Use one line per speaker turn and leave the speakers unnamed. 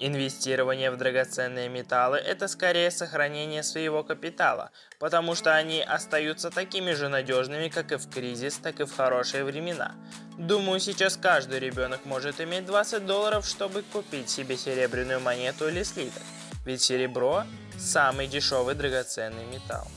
Инвестирование в драгоценные металлы – это скорее сохранение своего капитала, потому что они остаются такими же надежными как и в кризис, так и в хорошие времена. Думаю, сейчас каждый ребенок может иметь 20 долларов, чтобы купить себе серебряную монету или слиток, ведь серебро – самый дешевый драгоценный металл.